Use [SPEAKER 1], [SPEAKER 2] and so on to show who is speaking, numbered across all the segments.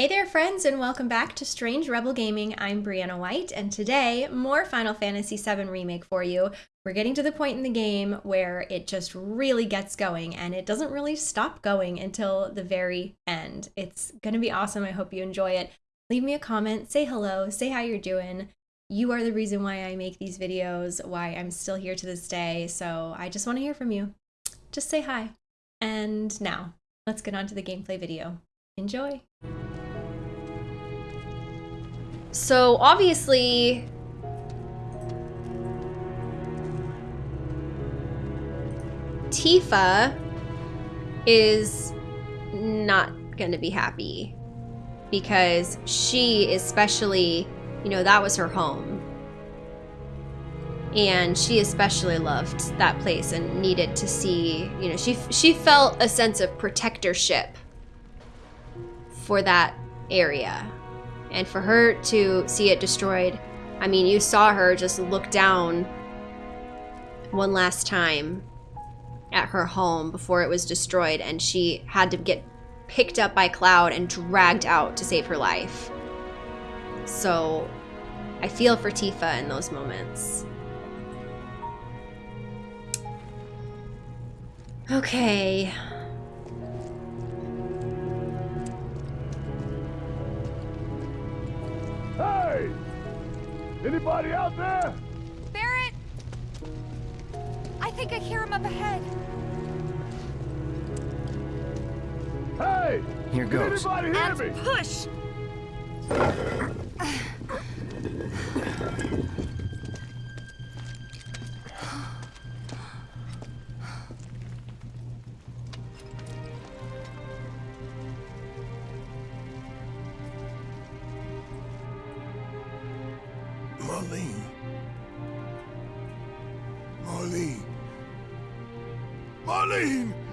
[SPEAKER 1] Hey there, friends, and welcome back to Strange Rebel Gaming. I'm Brianna White, and today, more Final Fantasy VII Remake for you. We're getting to the point in the game where it just really gets going, and it doesn't really stop going until the very end. It's to be awesome. I hope you enjoy it. Leave me a comment, say hello, say how you're doing. You are the reason why I make these videos, why I'm still here to this day, so I just want to hear from you. Just say hi. And now, let's get on to the gameplay video. Enjoy! So obviously, Tifa is not going to be happy because she especially, you know, that was her home. And she especially loved that place and needed to see, you know, she she felt a sense of protectorship for that area and for her to see it destroyed, I mean, you saw her just look down one last time at her home before it was destroyed, and she had to get picked up by Cloud and dragged out to save her life. So I feel for Tifa in those moments. Okay.
[SPEAKER 2] Hey! Anybody out there?
[SPEAKER 3] Barret! I think I hear him up ahead.
[SPEAKER 2] Hey!
[SPEAKER 4] Here goes.
[SPEAKER 2] Anybody hear
[SPEAKER 3] And
[SPEAKER 2] me?
[SPEAKER 3] push!
[SPEAKER 2] Marlene. Marlene! Marlene!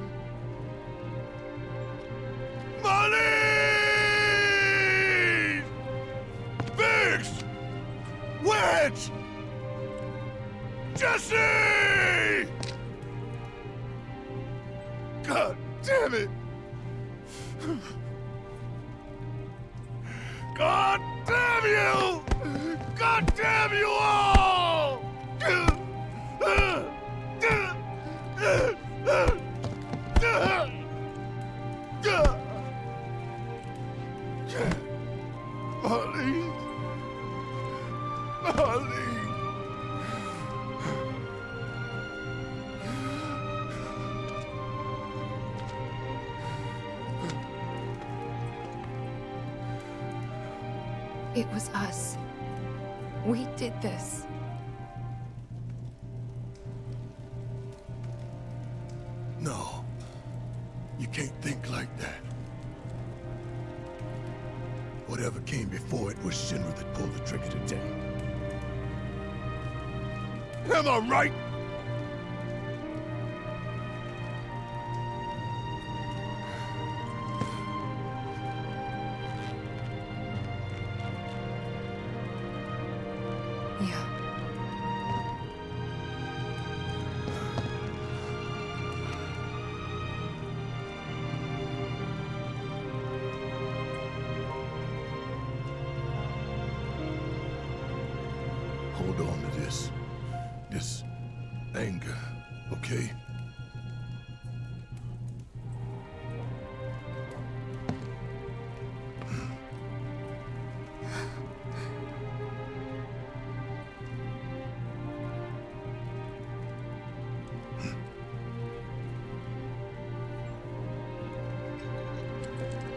[SPEAKER 2] Right?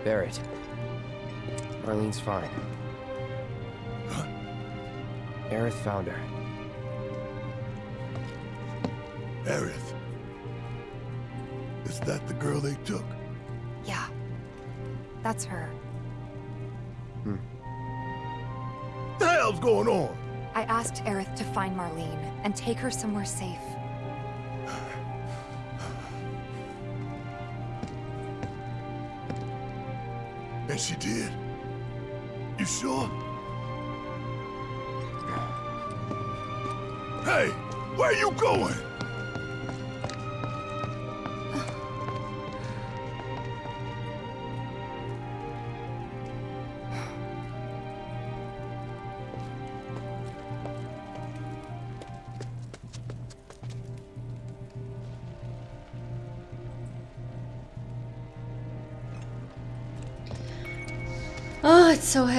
[SPEAKER 4] Barret. Marlene's fine.
[SPEAKER 2] Huh?
[SPEAKER 4] Aerith found her.
[SPEAKER 2] Aerith. Is that the girl they took?
[SPEAKER 3] Yeah. That's her. Hmm.
[SPEAKER 2] The hell's going on?
[SPEAKER 3] I asked Aerith to find Marlene and take her somewhere safe.
[SPEAKER 2] And she did? You sure? Hey, where are you going?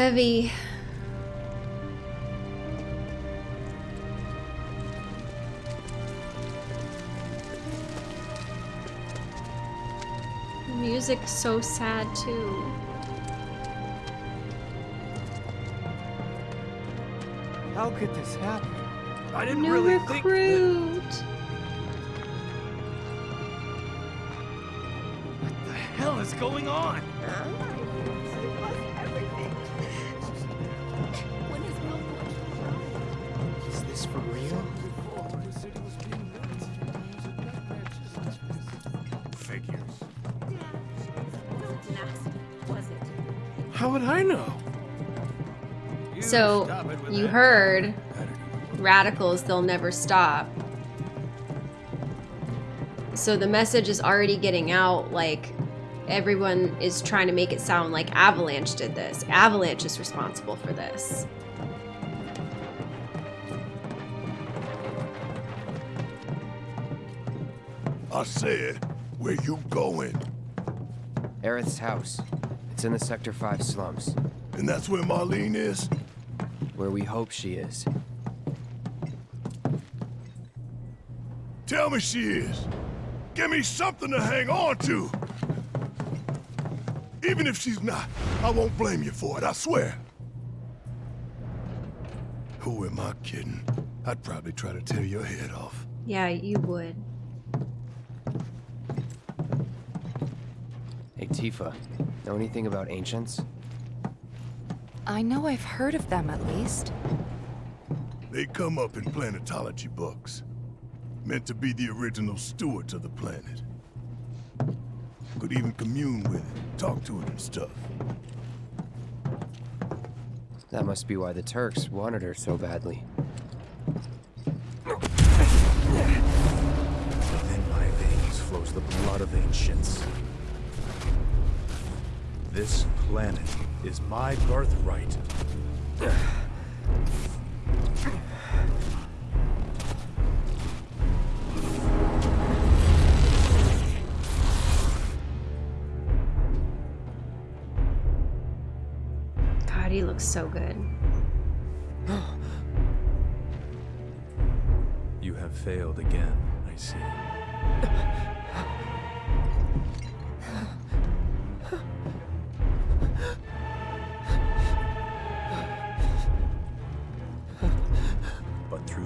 [SPEAKER 1] Heavy. The music's so sad too.
[SPEAKER 4] How could this happen?
[SPEAKER 5] I didn't
[SPEAKER 1] New
[SPEAKER 5] really think that...
[SPEAKER 1] recruit.
[SPEAKER 5] What the hell is going on?
[SPEAKER 4] Is for real?
[SPEAKER 2] Figures.
[SPEAKER 5] How would I know?
[SPEAKER 1] So,
[SPEAKER 5] stop it with
[SPEAKER 1] you heard radicals, they'll never stop. So the message is already getting out like everyone is trying to make it sound like Avalanche did this. Avalanche is responsible for this.
[SPEAKER 2] I said, where you going?
[SPEAKER 4] Aerith's house. It's in the Sector 5 slums,
[SPEAKER 2] And that's where Marlene is?
[SPEAKER 4] where we hope she is.
[SPEAKER 2] Tell me she is. Give me something to hang on to. Even if she's not, I won't blame you for it, I swear. Who am I kidding? I'd probably try to tear your head off.
[SPEAKER 1] Yeah, you would.
[SPEAKER 4] Tifa, know anything about ancients?
[SPEAKER 3] I know I've heard of them at least.
[SPEAKER 2] They come up in planetology books. Meant to be the original stewards of the planet. Could even commune with it, talk to it and stuff.
[SPEAKER 4] That must be why the Turks wanted her so badly.
[SPEAKER 6] Within my veins flows the blood of ancients. Planet is my birthright.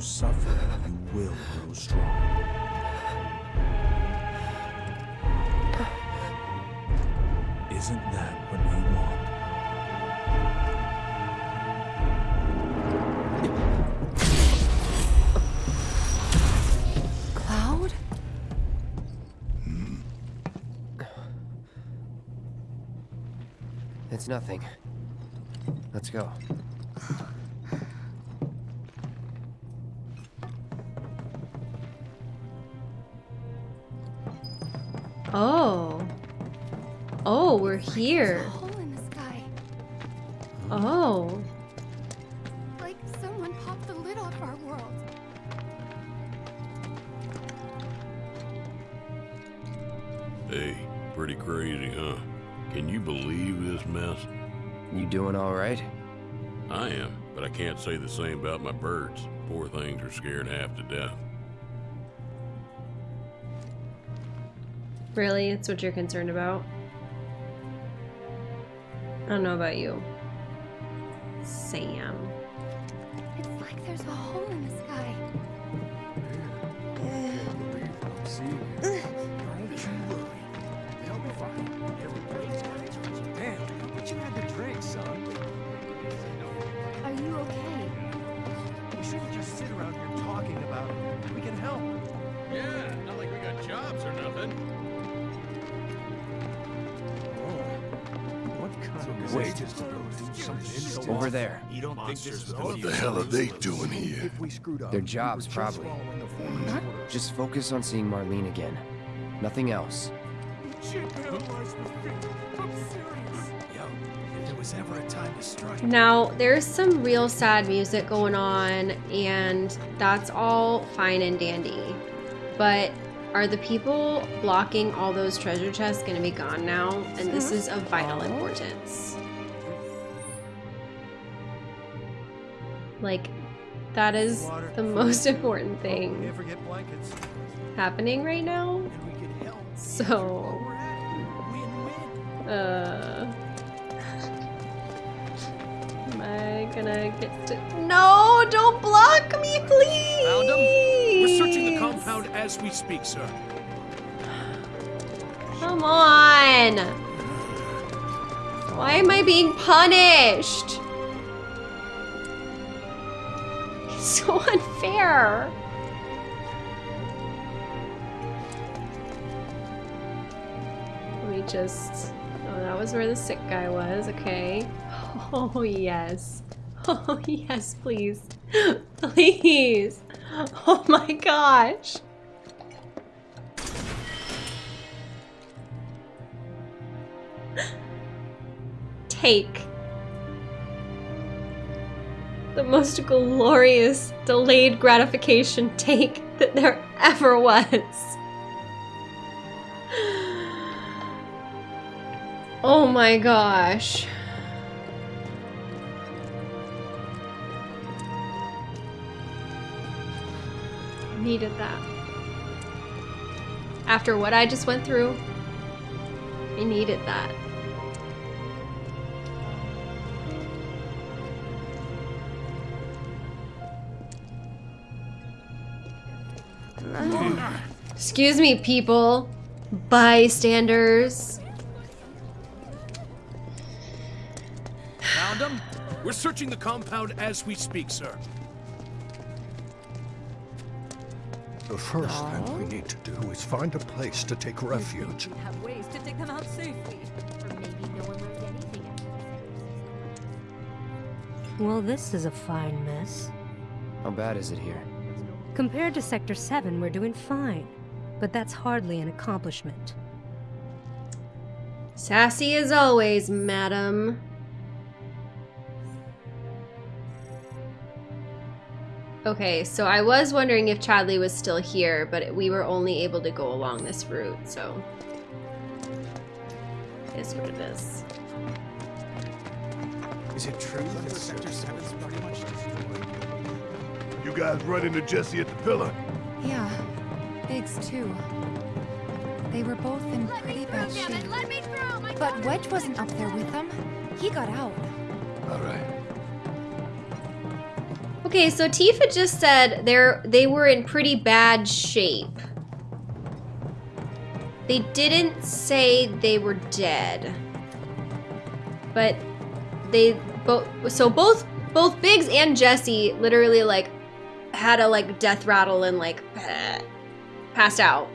[SPEAKER 6] But through suffering, you will grow strong. Isn't that what you want?
[SPEAKER 3] Cloud? Hmm.
[SPEAKER 4] It's nothing. Let's go.
[SPEAKER 1] Here.
[SPEAKER 3] hole in the sky.
[SPEAKER 1] Oh.
[SPEAKER 3] Like someone popped the lid off our world.
[SPEAKER 7] Hey, pretty crazy, huh? Can you believe this mess?
[SPEAKER 4] You doing all right?
[SPEAKER 7] I am, but I can't say the same about my birds. Poor things are scared half to death.
[SPEAKER 1] Really? It's what you're concerned about? I don't know about you.
[SPEAKER 4] There.
[SPEAKER 6] You don't think this was
[SPEAKER 2] What the hell are they doing here?
[SPEAKER 5] If we screwed up,
[SPEAKER 4] Their jobs, probably.
[SPEAKER 5] following the foreman's
[SPEAKER 3] Huh?
[SPEAKER 5] orders.
[SPEAKER 4] Just focus on seeing Marlene again. Nothing else.
[SPEAKER 5] She paralyzed the feet. I'm serious. Yo, if there was ever a time to strike.
[SPEAKER 1] Now, there's some real sad music going on, and that's all fine and dandy. But are the people blocking all those treasure chests going to be gone now? And this mm-hmm. is of vital importance. Like, that is the most important thing happening right now.
[SPEAKER 5] And we can help.
[SPEAKER 1] So,
[SPEAKER 5] Where we're at. Win-win.
[SPEAKER 1] uh. Am I gonna get to. No! Don't block me, please!
[SPEAKER 8] Found him? We're searching the compound as we speak, sir.
[SPEAKER 1] Come on! Why am I being punished? so unfair. Let me just. Oh, that was where the sick guy was. Okay. Oh, yes. Oh, yes, please. Please. Oh my gosh. take the most glorious delayed gratification take that there ever was. Oh my gosh. Needed that. After what I just went through, I needed that. Excuse me, people. Bystanders.
[SPEAKER 8] Found him? We're searching the compound as we speak, sir.
[SPEAKER 6] The first thing we need to do is find a place to take refuge.
[SPEAKER 3] We have ways to take them out safely.
[SPEAKER 9] Or maybe no one left anything out.
[SPEAKER 10] Well, this is a fine mess.
[SPEAKER 4] How bad is it here?
[SPEAKER 10] Compared to Sector 7, we're doing fine. But that's hardly an accomplishment.
[SPEAKER 1] Sassy as always, madam. Okay, so I was wondering if Chadley was still here, but we were only able to go along this route, so. It is what it is.
[SPEAKER 5] Is it true that Sector 7's pretty much destroyed?
[SPEAKER 2] You guys run into Jesse at the pillar?
[SPEAKER 3] Yeah, Biggs too. They were both in pretty bad shape.
[SPEAKER 9] Let me through! My
[SPEAKER 3] But Wedge wasn't up there with them. He got out.
[SPEAKER 2] All right.
[SPEAKER 1] Okay, so Tifa just said they're they were in pretty bad shape. They didn't say they were dead. But they both so both both Biggs and Jesse literally like had a like death rattle and like passed out.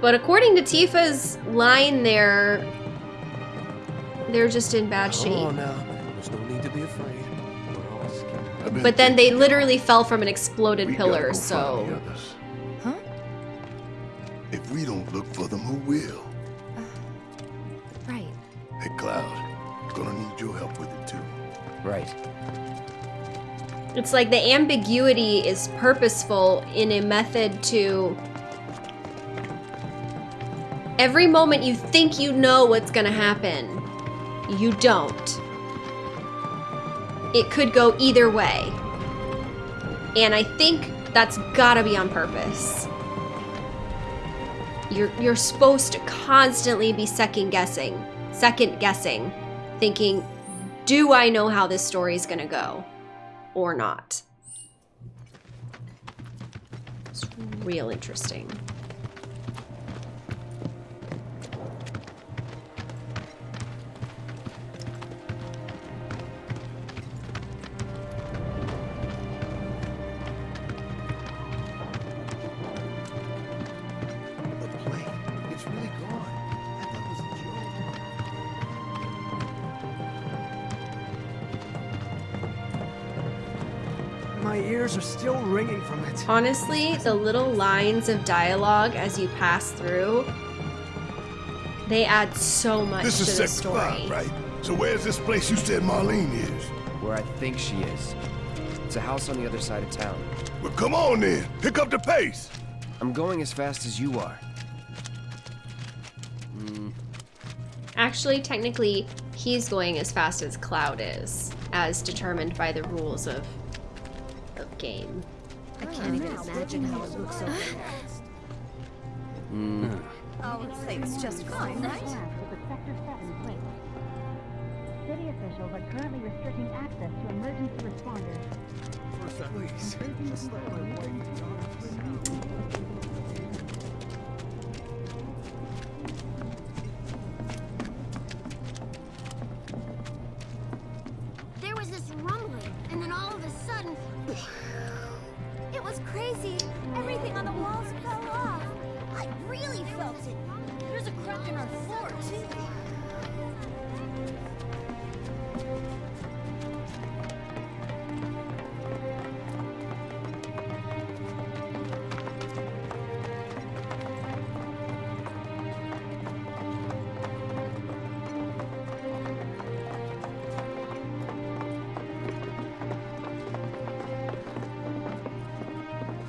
[SPEAKER 1] But according to Tifa's line there they're just in bad shape.
[SPEAKER 5] Oh, now. There's no need to be afraid. We're all scared.
[SPEAKER 1] But then they literally fell from an exploded
[SPEAKER 2] we
[SPEAKER 1] pillar,
[SPEAKER 2] go
[SPEAKER 1] so
[SPEAKER 2] find the others.
[SPEAKER 3] Huh?
[SPEAKER 2] If we don't look for them, who will?
[SPEAKER 3] Right.
[SPEAKER 2] Hey, Cloud, gonna need your help with it too.
[SPEAKER 4] Right.
[SPEAKER 1] It's like the ambiguity is purposeful in a method to every moment you think you know what's gonna happen, you don't. It could go either way. And I think that's gotta be on purpose. You're you're supposed to constantly be second guessing, second guessing, thinking, do I know how this story is gonna go? Or not? It's real interesting.
[SPEAKER 5] My ears are still ringing from it.
[SPEAKER 1] Honestly, the little lines of dialogue as you pass through, they add so much
[SPEAKER 2] This
[SPEAKER 1] to
[SPEAKER 2] is
[SPEAKER 1] the
[SPEAKER 2] Sector
[SPEAKER 1] story.
[SPEAKER 2] 5, right? So where's this place you said Marlene is?
[SPEAKER 4] Where I think she is. It's a house on the other side of town.
[SPEAKER 2] Well, come on then. Pick up the pace.
[SPEAKER 4] I'm going as fast as you are. Hmm.
[SPEAKER 1] Actually, technically, he's going as fast as Cloud is, as determined by the rules of of game.
[SPEAKER 9] I can't even imagine how it looks over there.
[SPEAKER 4] Hmm.
[SPEAKER 3] Oh, it's just fine, right?
[SPEAKER 11] City officials are currently restricting access to emergency responders.
[SPEAKER 5] Please. Just let my wife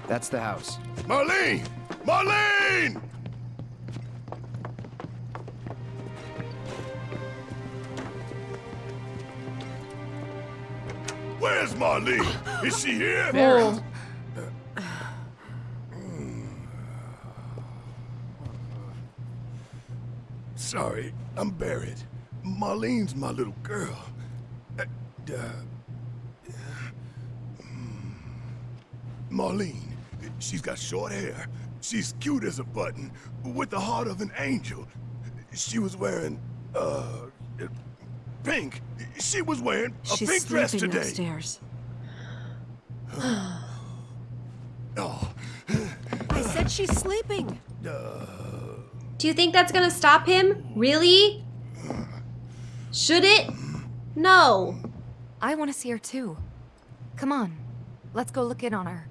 [SPEAKER 4] That's the house.
[SPEAKER 2] Marlene! Marlene! Where's Marlene? Is she here?
[SPEAKER 1] Oh.
[SPEAKER 2] Sorry, I'm Barret. Marlene's my little girl. Uh, uh. Marlene, she's got short hair. She's cute as a button, with the heart of an angel. She was wearing, uh, pink. She was wearing a
[SPEAKER 12] She's
[SPEAKER 2] pink dress
[SPEAKER 12] sleeping
[SPEAKER 2] today.
[SPEAKER 12] upstairs.
[SPEAKER 2] Oh,
[SPEAKER 12] I said she's sleeping.
[SPEAKER 1] Do you think that's gonna stop him? Really? Should it? No.
[SPEAKER 3] I want to see her too. Come on, let's go look in on her.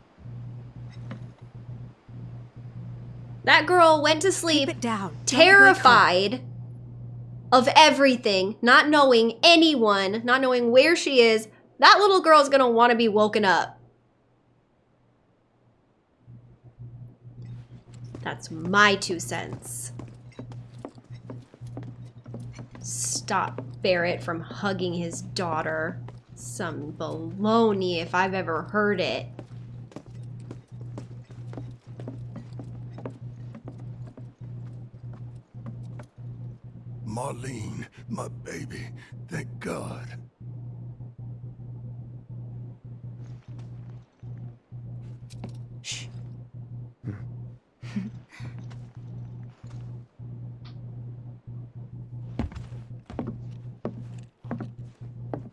[SPEAKER 1] That girl went to sleep
[SPEAKER 12] down. Don't wake her.
[SPEAKER 1] terrified of everything, not knowing anyone, not knowing where she is. That little girl's gonna want to be woken up. That's my two cents. Stop Barret from hugging his daughter. Some baloney if I've ever heard it.
[SPEAKER 2] Marlene, my baby. Thank God.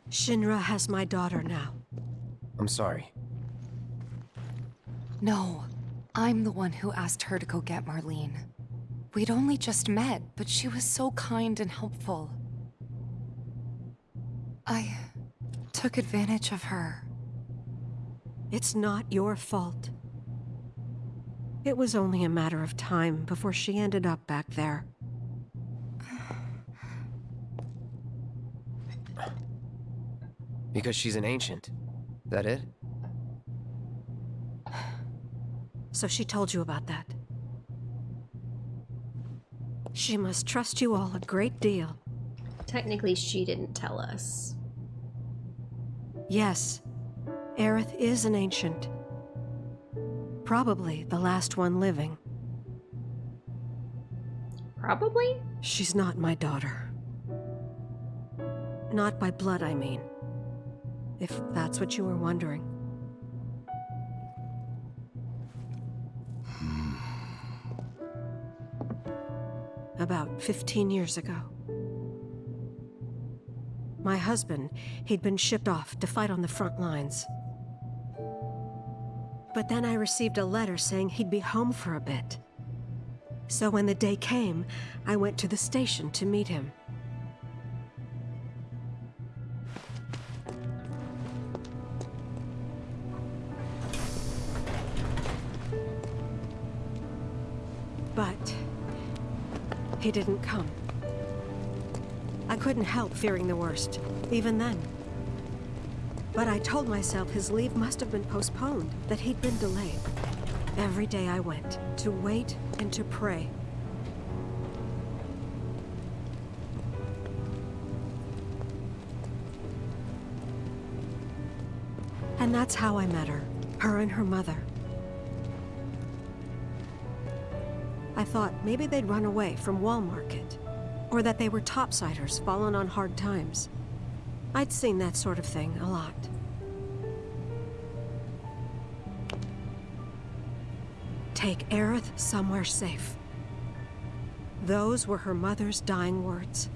[SPEAKER 12] Shinra has my daughter now.
[SPEAKER 4] I'm sorry.
[SPEAKER 3] No, I'm the one who asked her to go get Marlene. We'd only just met, but she was so kind and helpful. I took advantage of her.
[SPEAKER 12] It's not your fault. It was only a matter of time before she ended up back there.
[SPEAKER 4] Because she's an ancient. That it?
[SPEAKER 12] So she told you about that. She must trust you all a great deal.
[SPEAKER 1] Technically, she didn't tell us.
[SPEAKER 12] Yes, Aerith is an ancient. Probably the last one living.
[SPEAKER 1] Probably?
[SPEAKER 12] She's not my daughter. Not by blood, I mean. If that's what you were wondering. About 15 years ago. My husband, he'd been shipped off to fight on the front lines. But then I received a letter saying he'd be home for a bit. So when the day came, I went to the station to meet him. he didn't come. I couldn't help fearing the worst, even then. But I told myself his leave must have been postponed, that he'd been delayed. Every day I went, to wait and to pray. And that's how I met her, her and her mother. I thought maybe they'd run away from Wall Market. Or that they were topsiders fallen on hard times. I'd seen that sort of thing a lot. Take Aerith somewhere safe. Those were her mother's dying words.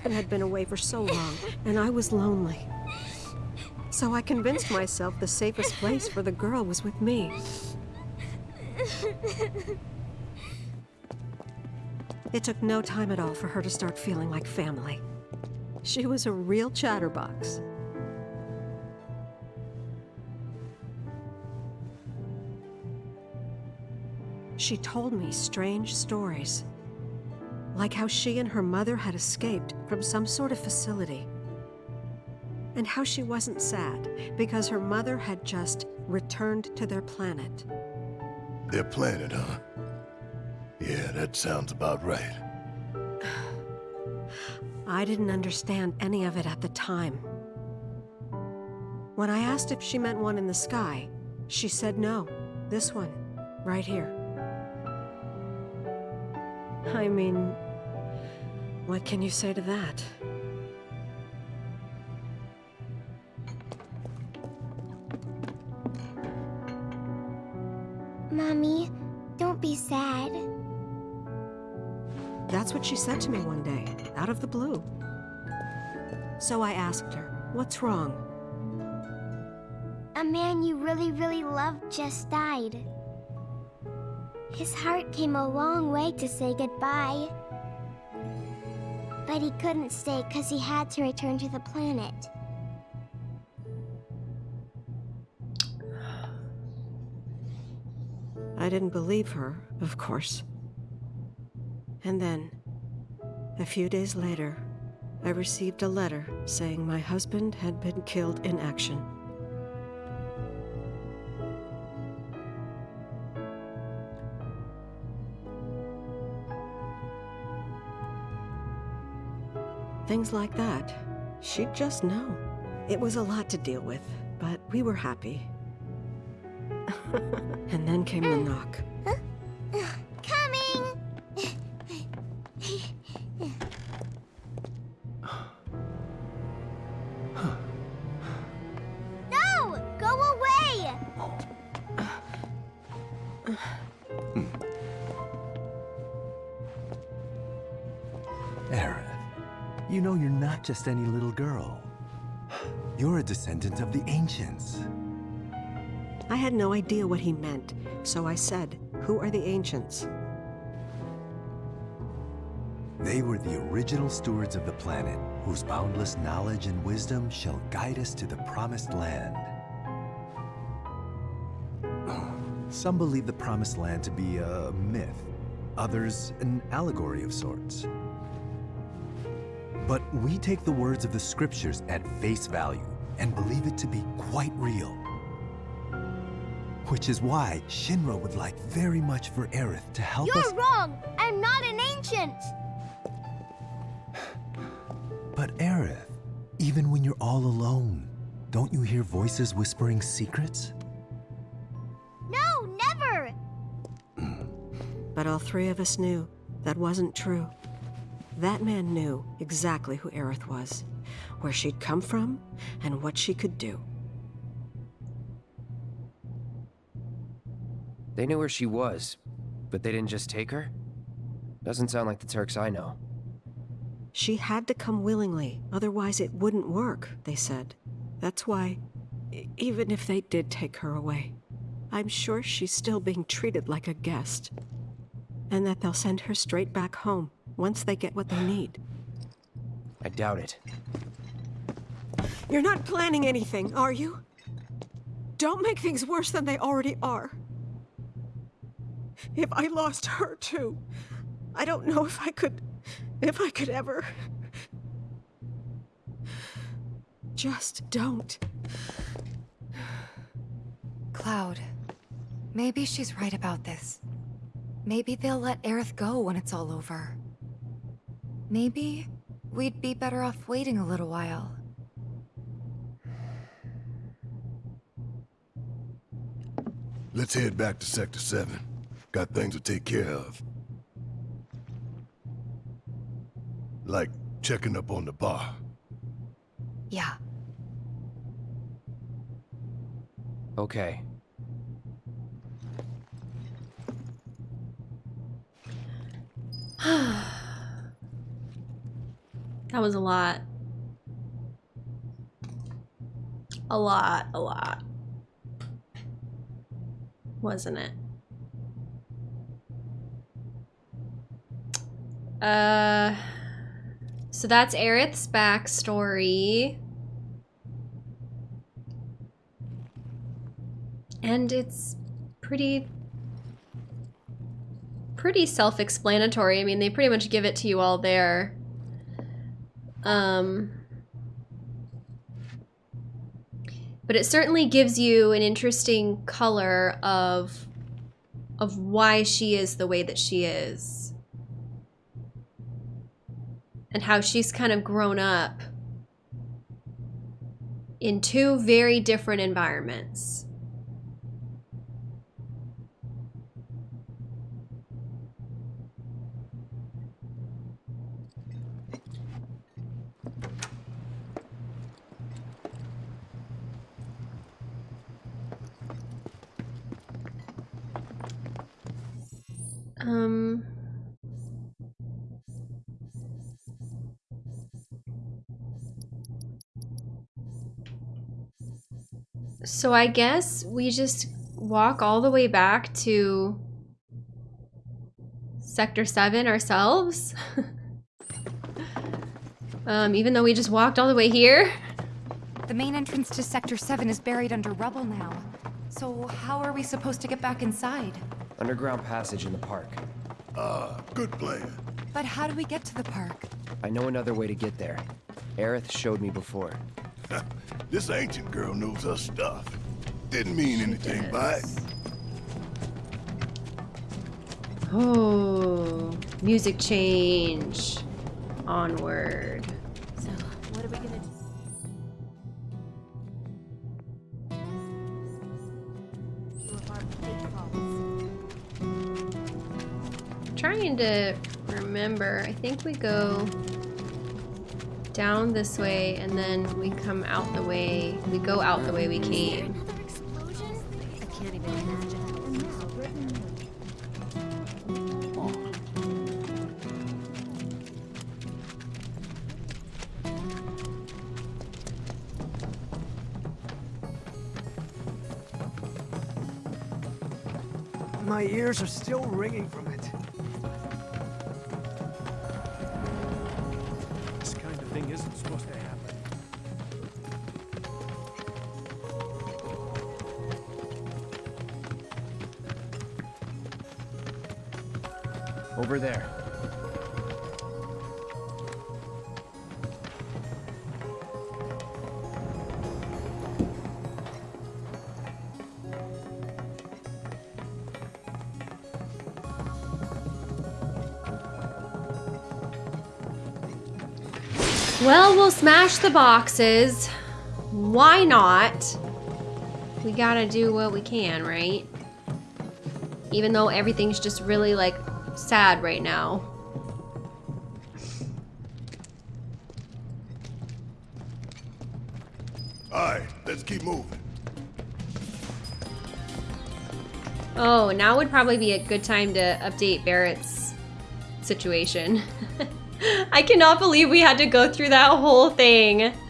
[SPEAKER 12] Husband had been away for so long, and I was lonely. So I convinced myself the safest place for the girl was with me. It took no time at all for her to start feeling like family. She was a real chatterbox. She told me strange stories. Like how she and her mother had escaped from some sort of facility. And how she wasn't sad because her mother had just returned to their planet.
[SPEAKER 2] Their planet, huh? Yeah, that sounds about right.
[SPEAKER 12] I didn't understand any of it at the time. When I asked if she meant one in the sky, she said no. This one, right here. I mean, what can you say to that?
[SPEAKER 9] Mommy, don't be sad.
[SPEAKER 12] That's what she said to me one day, out of the blue. So I asked her, what's wrong?
[SPEAKER 9] A man you really, really loved just died. His heart came a long way to say goodbye. But he couldn't stay because he had to return to the planet.
[SPEAKER 12] I didn't believe her, of course. And then, a few days later, I received a letter saying my husband had been killed in action. Things like that. She'd just know. It was a lot to deal with, but we were happy. and then came the knock.
[SPEAKER 5] Just any little girl. You're a descendant of the Ancients.
[SPEAKER 12] I had no idea what he meant, so I said, Who are the Ancients?
[SPEAKER 5] They were the original stewards of the planet, whose boundless knowledge and wisdom shall guide us to the Promised Land. Some believe the Promised Land to be a myth, others an allegory of sorts. But we take the words of the scriptures at face value and believe it to be quite real. Which is why Shinra would like very much for Aerith to help
[SPEAKER 9] You're
[SPEAKER 5] us.
[SPEAKER 9] wrong! I'm not an ancient!
[SPEAKER 5] But Aerith, even when you're all alone, don't you hear voices whispering secrets?
[SPEAKER 9] No, never!
[SPEAKER 12] But all three of us knew that wasn't true. That man knew exactly who Aerith was, where she'd come from, and what she could do.
[SPEAKER 4] They knew where she was, but they didn't just take her? Doesn't sound like the Turks I know.
[SPEAKER 12] She had to come willingly, otherwise it wouldn't work, they said. That's why, even if they did take her away, I'm sure she's still being treated like a guest. And that they'll send her straight back home once they get what they need.
[SPEAKER 4] I doubt it.
[SPEAKER 12] You're not planning anything, are you? Don't make things worse than they already are. If I lost her too, I don't know if I could. if I could ever. Just don't.
[SPEAKER 3] Cloud, Maybe she's right about this. Maybe they'll let Aerith go when it's all over. Maybe we'd be better off waiting a little while.
[SPEAKER 2] Let's head back to Sector 7. Got things to take care of. Like checking up on the bar.
[SPEAKER 3] Yeah.
[SPEAKER 4] Okay.
[SPEAKER 1] That was a lot. A lot, a lot. Wasn't it? Uh, so that's Aerith's backstory. And it's pretty pretty self-explanatory. I mean, they pretty much give it to you all there. Um, but it certainly gives you an interesting color of of why she is the way that she is and how she's kind of grown up in two very different environments. So I guess we just walk all the way back to Sector 7 ourselves. um, even though we just walked all the way here.
[SPEAKER 3] The main entrance to Sector 7 is buried under rubble now. So how are we supposed to get back inside?
[SPEAKER 4] Underground passage in the park.
[SPEAKER 2] Ah, good plan.
[SPEAKER 3] But how do we get to the park?
[SPEAKER 4] I know another way to get there. Aerith showed me before.
[SPEAKER 2] this ancient girl knows her stuff. Didn't mean anything by it.
[SPEAKER 1] Oh, music change. Onward.
[SPEAKER 9] So, what are we gonna do? Two of our pitfalls.
[SPEAKER 1] Trying to remember. I think we go down this way and then we come out the way. We go out the way we came.
[SPEAKER 13] My ears are still ringing from it.
[SPEAKER 8] Supposed to happen.
[SPEAKER 4] Over there.
[SPEAKER 1] Smash the boxes. Why not? We gotta do what we can, right? Even though everything's just really, like, sad right now.
[SPEAKER 2] Alright, let's keep moving.
[SPEAKER 1] Oh, now would probably be a good time to update Barret's situation. I cannot believe we had to go through that whole thing.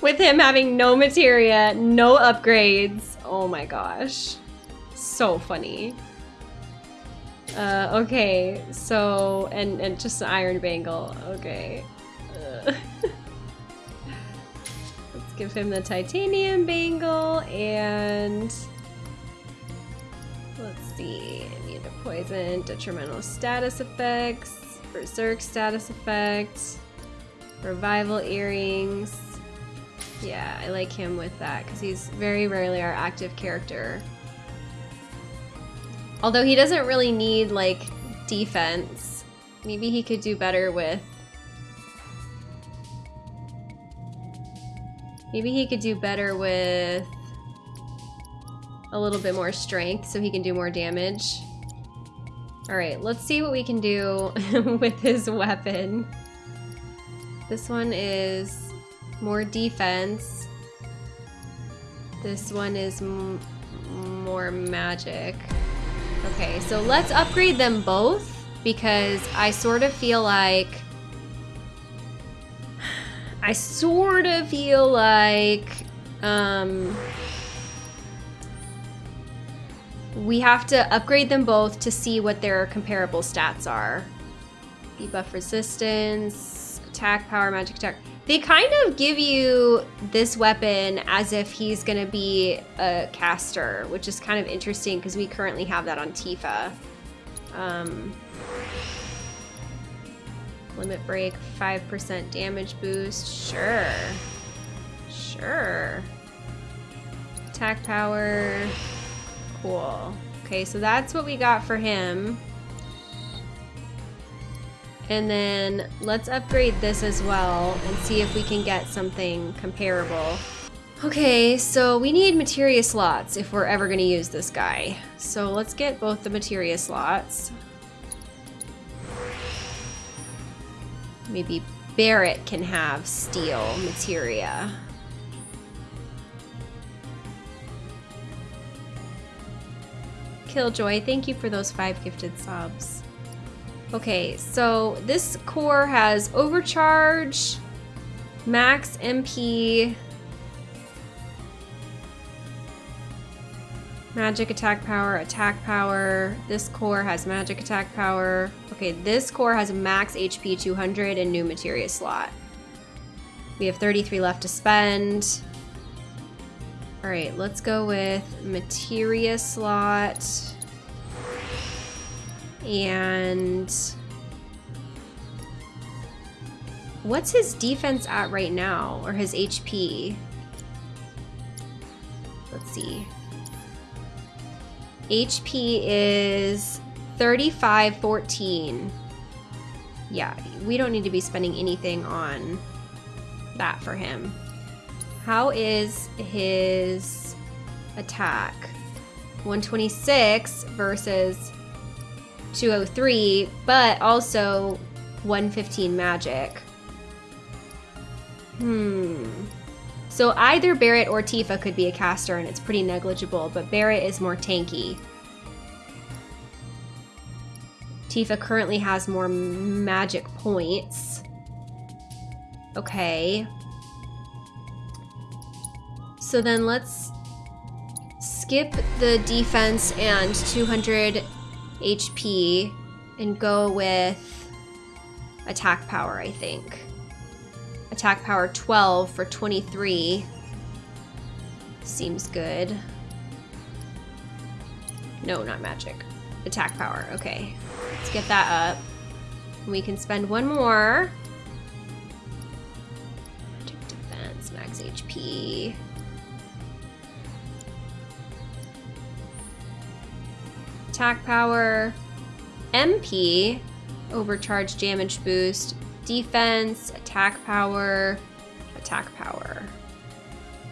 [SPEAKER 1] With him having no materia, no upgrades. Oh my gosh. So funny. Uh, okay, so, and, and just an iron bangle. Okay. Uh, let's give him the titanium bangle and let's see. Poison, detrimental status effects, berserk status effect, revival earrings. Yeah, I like him with that because he's very rarely our active character. Although he doesn't really need like defense. Maybe he could do better with Maybe he could do better with a little bit more strength so he can do more damage. Alright, let's see what we can do with his weapon. This one is more defense. This one is more magic. Okay, so let's upgrade them both because I sort of feel like I sort of feel like um, we have to upgrade them both to see what their comparable stats are. Debuff resistance, attack power, magic attack. They kind of give you this weapon as if he's going to be a caster, which is kind of interesting because we currently have that on Tifa. Um, Limit break, 5% damage boost. Sure. Sure. Attack power. Cool. Okay, so that's what we got for him. And then let's upgrade this as well and see if we can get something comparable. Okay, so we need materia slots if we're ever going to use this guy. So let's get both the materia slots. Maybe Barret can have steel materia. Killjoy, thank you for those five gifted subs. Okay, so this core has overcharge, max MP, Magic attack power, attack power. This core has magic attack power. Okay, this core has max HP 200 and new materia slot. We have 33 left to spend. All right, let's go with materia slot. And what's his defense at right now or his HP? Let's see. HP is 3514. Yeah, we don't need to be spending anything on that for him. How is his attack? 126 versus 203, but also 115 magic. Hmm. So either Barret or Tifa could be a caster and it's pretty negligible, but Barret is more tanky. Tifa currently has more magic points. Okay. So then let's skip the defense and 200 HP and go with attack power, I think. Attack power 12 for 23. Seems good. No, not magic. Attack power, okay. Let's get that up. We can spend one more. Defense, max HP. Attack power. MP, overcharge damage boost, defense, attack power, attack power.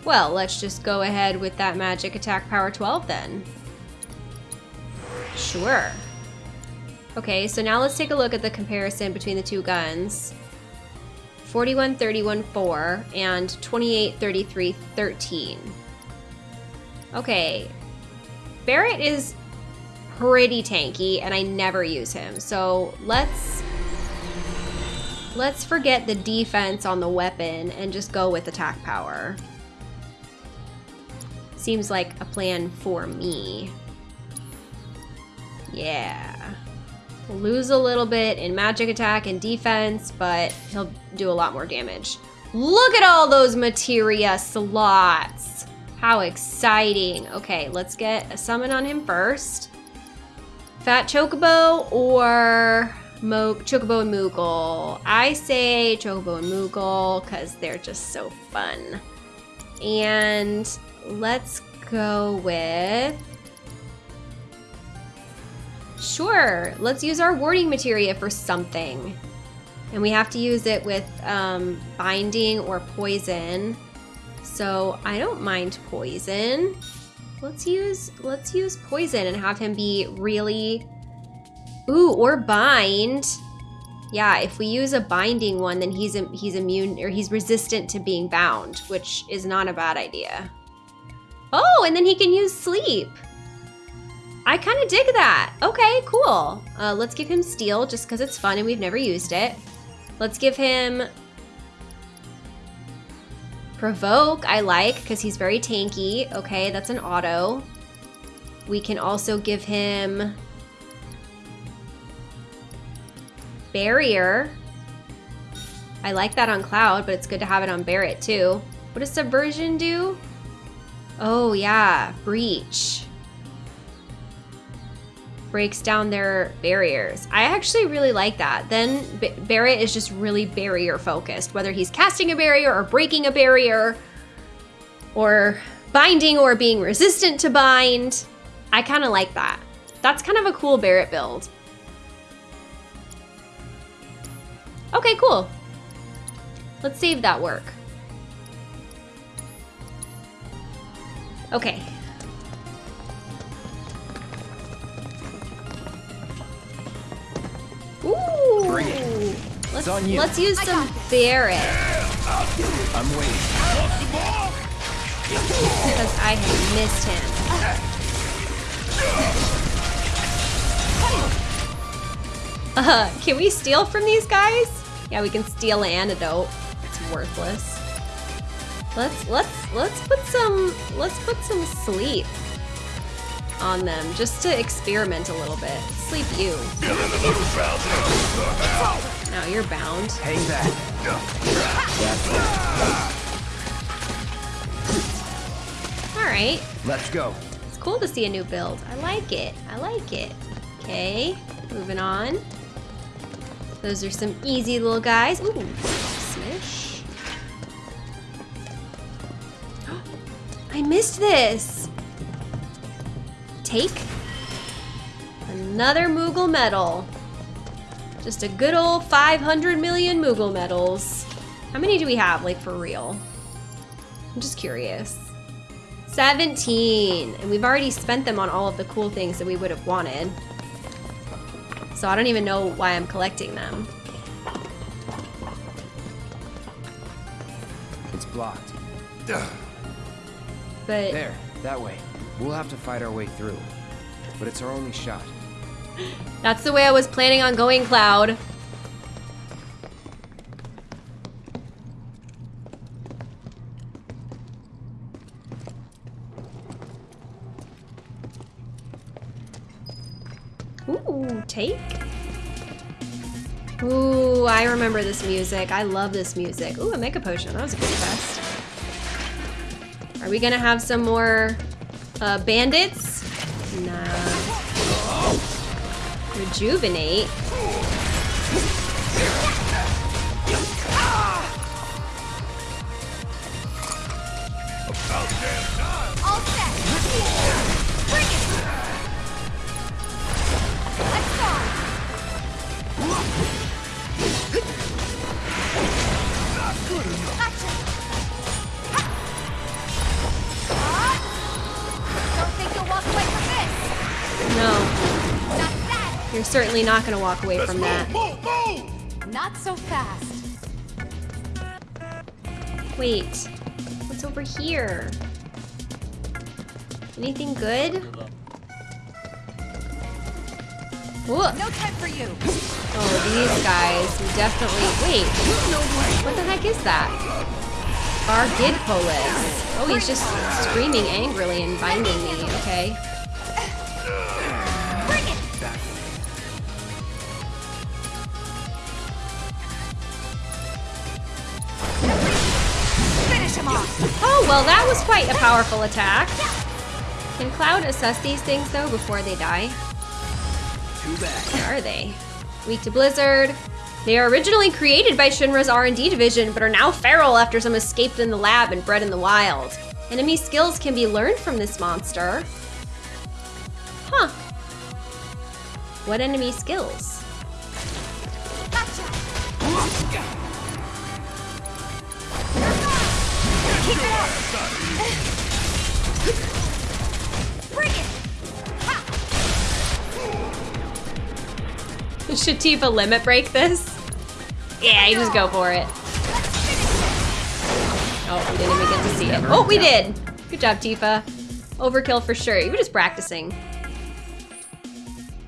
[SPEAKER 1] Well, let's just go ahead with that magic attack power 12 then. Sure. Okay, so now let's take a look at the comparison between the two guns. 41 31 4 and 28 33 13. Okay. Barret is pretty tanky and I never use him. So let's Let's forget the defense on the weapon and just go with attack power. Seems like a plan for me. Yeah. Lose a little bit in magic attack and defense, but he'll do a lot more damage. Look at all those materia slots. How exciting. Okay, let's get a summon on him first. Fat Chocobo or Mo Chocobo and Moogle. I say Chocobo and Moogle because they're just so fun. And let's go with... Sure, let's use our warding materia for something. And we have to use it with um, binding or poison. So I don't mind poison. Let's use let's use poison and have him be really Ooh, or bind. Yeah, if we use a binding one, then he's he's immune or he's resistant to being bound, which is not a bad idea. Oh, and then he can use sleep. I kind of dig that. Okay, cool. Uh, let's give him steel just because it's fun and we've never used it. Let's give him provoke. I like because he's very tanky. Okay, that's an auto. We can also give him barrier. I like that on Cloud, but it's good to have it on Barret too. What does Subversion do? Oh yeah, Breach. Breaks down their barriers. I actually really like that. Then B Barret is just really barrier focused, whether he's casting a barrier or breaking a barrier or binding or being resistant to bind. I kind of like that. That's kind of a cool Barret build. Okay, cool. Let's save that work. Okay. Let's,
[SPEAKER 4] on you.
[SPEAKER 1] let's use some Barret.
[SPEAKER 4] I'm waiting.
[SPEAKER 1] Because I have missed him. Uh, can we steal from these guys? Yeah, we can steal an antidote. It's worthless. Let's let's let's put some let's put some sleep on them just to experiment a little bit. Sleep you. Now you're bound.
[SPEAKER 4] Hang back.
[SPEAKER 1] All right.
[SPEAKER 4] Let's go.
[SPEAKER 1] It's cool to see a new build. I like it. I like it. Okay, moving on. Those are some easy little guys. Ooh, smish. I missed this. Take another Moogle medal. Just a good old 500 million Moogle medals. How many do we have, like, for real? I'm just curious. 17, and we've already spent them on all of the cool things that we would have wanted. So I don't even know why I'm collecting them.
[SPEAKER 4] It's blocked.
[SPEAKER 1] But
[SPEAKER 4] There, that way. We'll have to fight our way through. But it's our only shot.
[SPEAKER 1] That's the way I was planning on going, Cloud. Ooh, take. Ooh, I remember this music. I love this music. Ooh, a Mega Potion. That was a good test. Are we gonna have some more uh, bandits? Nah. Rejuvenate.
[SPEAKER 9] All set. Bring it. Let's go. Gotcha. Don't think you'll walk away from this.
[SPEAKER 1] No. You're certainly not gonna walk away from that.
[SPEAKER 2] Move, move!
[SPEAKER 9] Not so fast.
[SPEAKER 1] Wait, what's over here? Anything good? Ooh.
[SPEAKER 9] No time for you.
[SPEAKER 1] Oh, these guys, definitely. Wait, what the heck is that? Our Varghidpolis. Oh, he's just screaming angrily and binding me. Okay. Well, that was quite a powerful attack. Can Cloud assess these things, though, before they die?
[SPEAKER 4] Too bad.
[SPEAKER 1] What are they? Weak to Blizzard, They are originally created by Shinra's R&D division, but are now feral after some escaped in the lab and bred in the wild. Enemy skills can be learned from this monster. Huh. What enemy skills?
[SPEAKER 9] Bring it!
[SPEAKER 1] Should Tifa limit break this? Yeah, you just go for it. Oh, we didn't even get to see it. Oh, we did! Good job, Tifa. Overkill for sure. You were just practicing.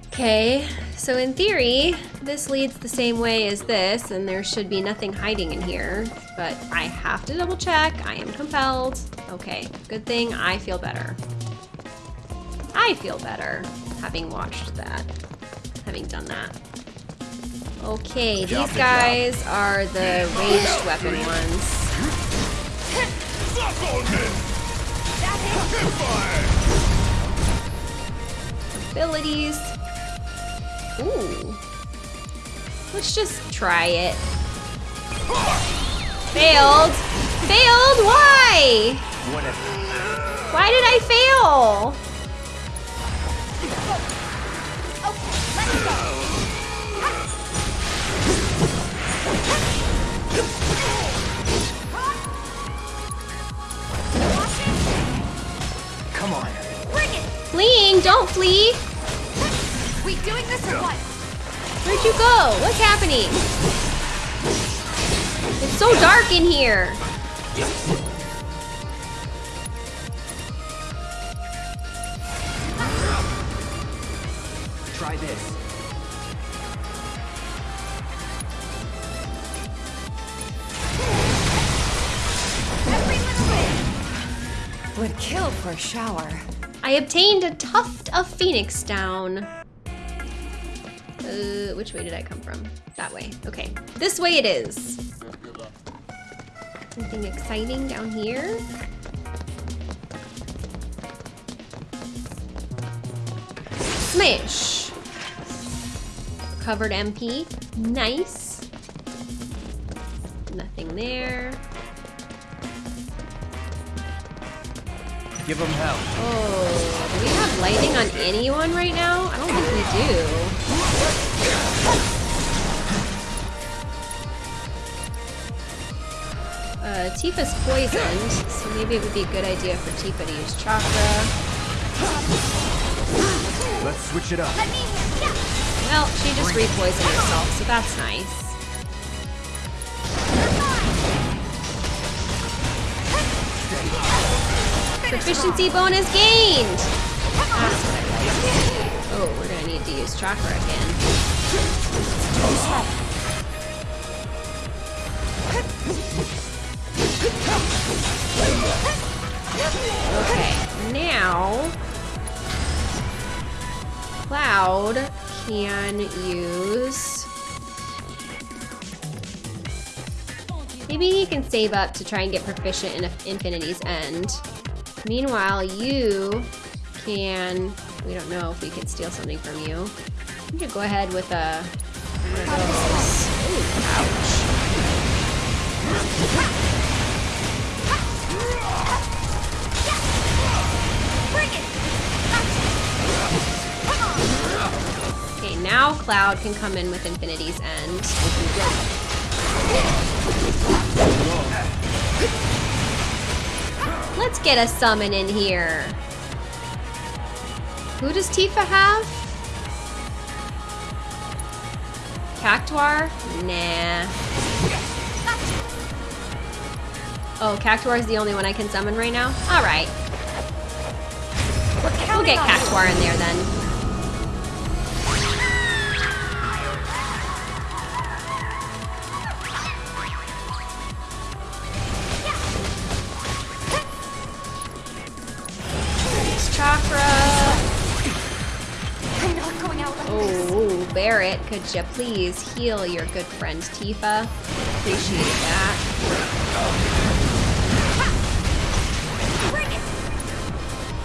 [SPEAKER 1] Okay, so in theory, this leads the same way as this, and there should be nothing hiding in here, but I have to double check. I am compelled. Okay, good thing I feel better. I feel better having watched that, having done that. Okay, these guys are the ranged weapon ones.
[SPEAKER 2] Suck on this!
[SPEAKER 1] Abilities. Ooh. Let's just try it. Failed. Failed? Why? Why did I fail?
[SPEAKER 4] Come on.
[SPEAKER 1] Fleeing, don't flee.
[SPEAKER 9] We doing this or what?
[SPEAKER 1] Where'd you go? What's happening? It's so dark in here.
[SPEAKER 4] Try this.
[SPEAKER 3] Would kill for a shower.
[SPEAKER 1] I obtained a tuft of phoenix down. Uh, which way did I come from? That way. Okay. This way it is. Anything exciting down here? Smash. Covered MP. Nice. Nothing there.
[SPEAKER 4] Give them hell.
[SPEAKER 1] Oh, do we have lightning on anyone right now? I don't think we do. Uh, Tifa's poisoned, so maybe it would be a good idea for Tifa to use chakra.
[SPEAKER 4] Let's switch it up.
[SPEAKER 1] Well, she just re-poisoned herself, so that's nice. Proficiency bonus gained! That's what I like. Oh, we're gonna need to use chakra again. Okay, now Cloud can use. Maybe he can save up to try and get proficient in Infinity's End. Meanwhile, you can. We don't know if we can steal something from you. I'm gonna go ahead with a. One of those. Ouch. Okay, now Cloud can come in with Infinity's End. Let's get a summon in here. Who does Tifa have? Cactuar? Nah. Oh, Cactuar is the only one I can summon right now? Alright. We'll get Cactuar in there then. Barret, could you please heal your good friend Tifa? Appreciate that.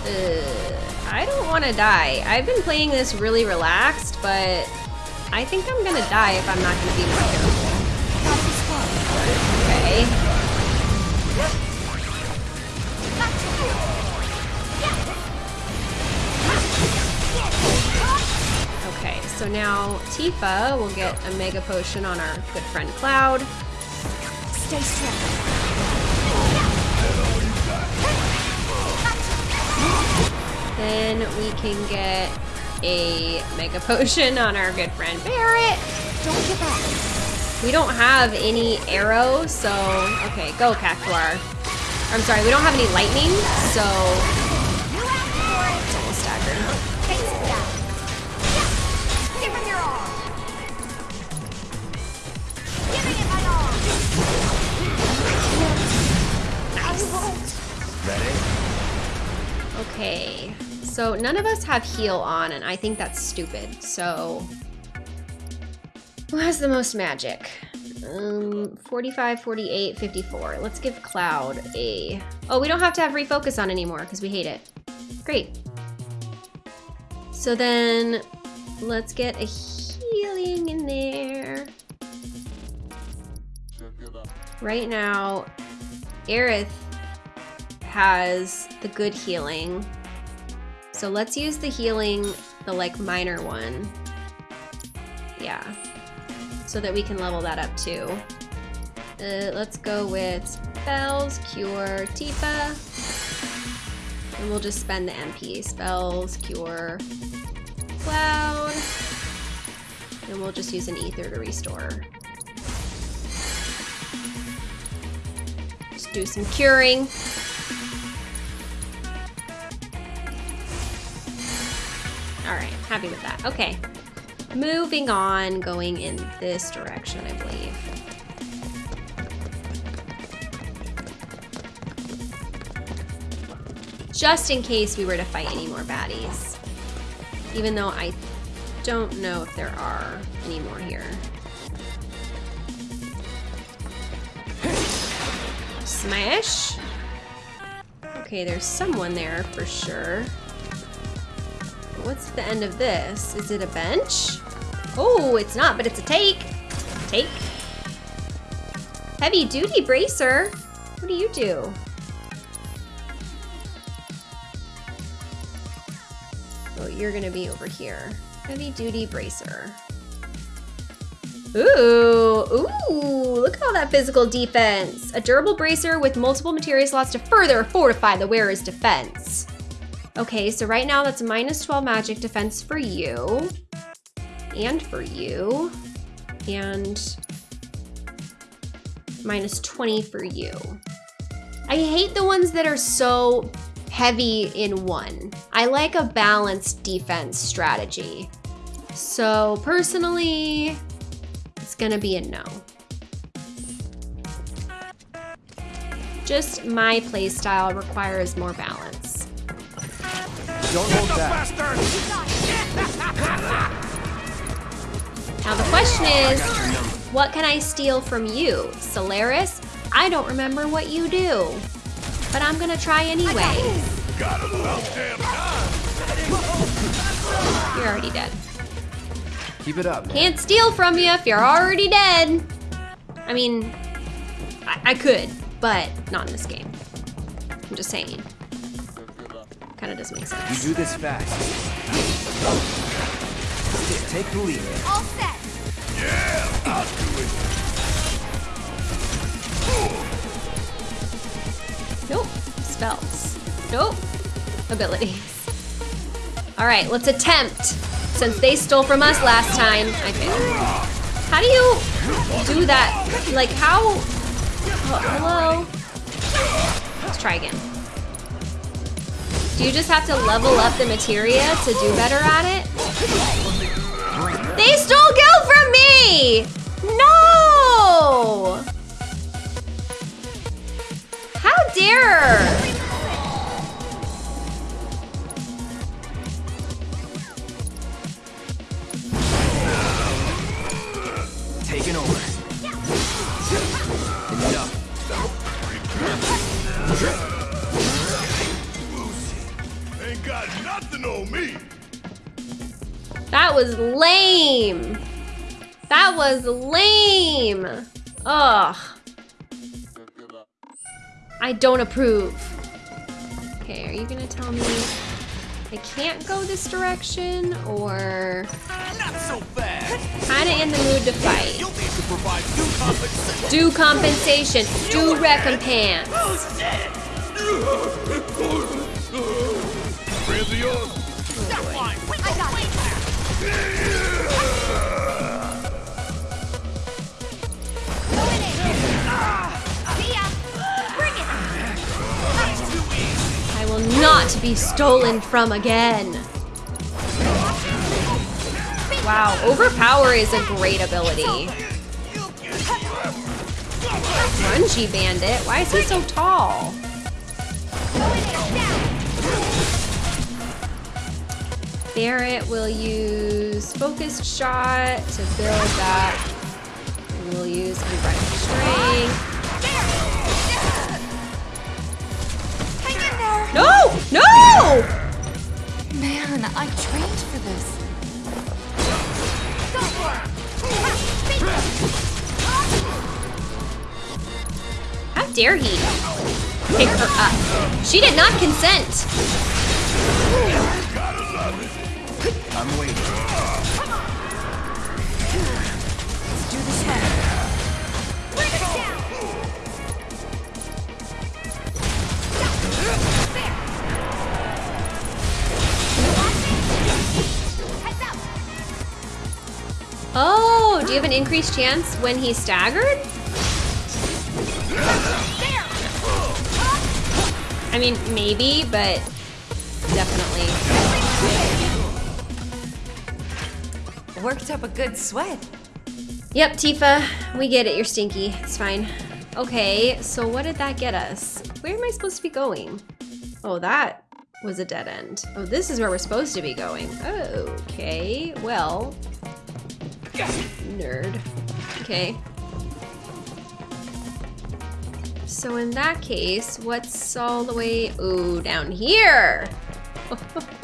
[SPEAKER 1] Uh, I don't want to die. I've been playing this really relaxed, but I think I'm gonna die if I'm not gonna be more careful. Okay. Okay, so now Tifa will get a Mega Potion on our good friend Cloud.
[SPEAKER 9] Stay strong.
[SPEAKER 1] Then we can get a Mega Potion on our good friend Barret.
[SPEAKER 9] Don't give up.
[SPEAKER 1] We don't have any arrows, so okay, go Cactuar. I'm sorry, we don't have any lightning, so Okay, so none of us have heal on, and I think that's stupid. So, who has the most magic? Um, 45, 48, 54. Let's give Cloud a... Oh, we don't have to have refocus on anymore because we hate it. Great. So then, let's get a healing in there. Right now, Aerith has the good healing. So let's use the healing, the like minor one. Yeah. So that we can level that up too. Uh, let's go with spells, cure, Tifa. And we'll just spend the MP. Spells, cure, cloud. And we'll just use an ether to restore. Do some curing. All right, happy with that. Okay, moving on, going in this direction, I believe. Just in case we were to fight any more baddies. Even though I don't know if there are any more here. Smash. Okay, there's someone there for sure. What's the end of this? Is it a bench? Oh, it's not, but it's a take. Take. Heavy duty bracer. What do you do? Oh, you're gonna be over here. Heavy duty bracer. Ooh, ooh, look at all that physical defense. A durable bracer with multiple materia slots to further fortify the wearer's defense. Okay, so right now that's minus 12 magic defense for you. And for you. And minus 20 for you. I hate the ones that are so heavy in one. I like a balanced defense strategy. So personally, it's gonna be a no. Just my playstyle requires more balance.
[SPEAKER 4] Don't hold back.
[SPEAKER 1] Now the question is, what can I steal from you? Solaris? I don't remember what you do. But I'm gonna try anyway.
[SPEAKER 2] Got him about damn time.
[SPEAKER 1] You're already dead.
[SPEAKER 4] Keep it up. man.
[SPEAKER 1] Can't steal from you if you're already dead. I mean, I, I could, but not in this game. I'm just saying. Kind of doesn't make sense.
[SPEAKER 4] You do this fast. Take the lead.
[SPEAKER 9] All set.
[SPEAKER 2] Yeah, I'll do it.
[SPEAKER 1] Nope. Spells. Nope. Abilities. All right, let's attempt. Since they stole from us last time, I failed. How do you do that? Like, how? Oh, hello? Let's try again. Do you just have to level up the materia to do better at it? They stole Gil from me! No! How dare! Was lame. Ugh. I don't approve. Okay, are you gonna tell me I can't go this direction or
[SPEAKER 14] Not so
[SPEAKER 1] kinda in the mood to fight?
[SPEAKER 14] You'll need to provide due compensation.
[SPEAKER 1] Do compensation, do recompense.
[SPEAKER 2] Friends of
[SPEAKER 1] not be stolen from again. Wow, overpower is a great ability. Grungy bandit, why is he so tall? Barret will use focused shot to build that. We'll use unbridled strength. No! No!
[SPEAKER 3] Man, I trained for this.
[SPEAKER 1] How dare he pick her up? She did not consent.
[SPEAKER 14] I'm waiting.
[SPEAKER 1] Oh, do you have an increased chance when he's staggered? I mean, maybe, but definitely.
[SPEAKER 3] Worked up a good sweat.
[SPEAKER 1] Yep, Tifa, we get it. You're stinky. It's fine. Okay, so what did that get us? Where am I supposed to be going? Oh, that was a dead end. Oh, this is where we're supposed to be going. Okay, well. Nerd. Okay. So in that case, what's all the way, oh, down here?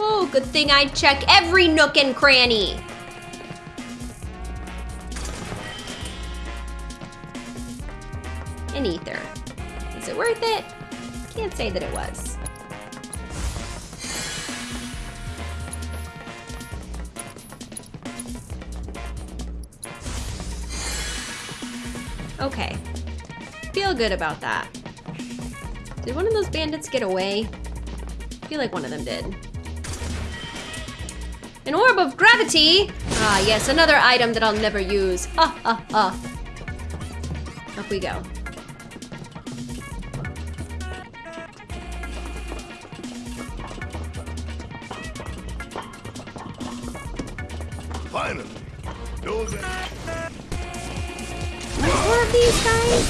[SPEAKER 1] Oh, good thing I check every nook and cranny. An ether. Is it worth it? Can't say that it was. Okay. Feel good about that. Did one of those bandits get away? I feel like one of them did. An orb of gravity! Ah, yes, another item that I'll never use. Ha ha ha. Up we go.
[SPEAKER 2] Finally. Those
[SPEAKER 1] these guys?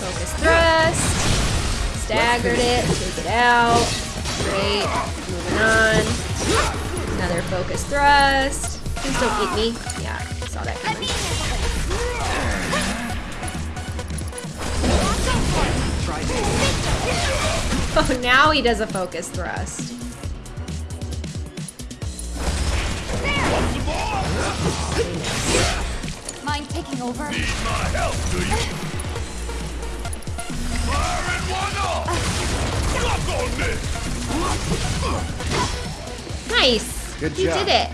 [SPEAKER 1] Focus thrust. Staggered it. Take it out. Great. Moving on. Another focus thrust. Please don't eat me. Yeah, saw that coming. Oh, now he does a focus thrust.
[SPEAKER 3] Taking over?
[SPEAKER 2] Need my help, do you? Fire in one off! Lock on this!
[SPEAKER 1] Nice.
[SPEAKER 2] Good
[SPEAKER 1] you
[SPEAKER 2] job.
[SPEAKER 1] did it.